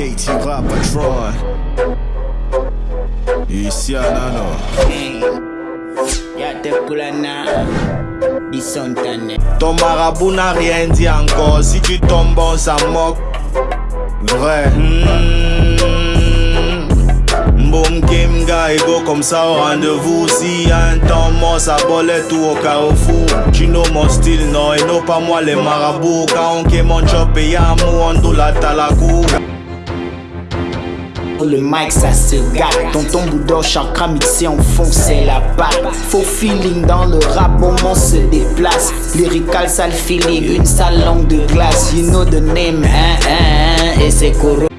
Petit rap patron. Ici à Nano. Kulana Ton marabout n'a rien dit encore. Si tu tombes, on s'en moque. Vrai. Hmm. Boom Kim go comme ça au rendez-vous Si y a un temps mort ça bolait tout au carrefour Tu know mon style non et non pas moi les marabouts Quand on mon job et y'a on do la talakou le mic ça se gâte. Tonton Bouddha chakra mixé en fond c'est la batte. Faux feeling dans le rap moment se déplace. Lyrical sale feeling une sale langue de glace. You know the name hein hein, hein et c'est Koro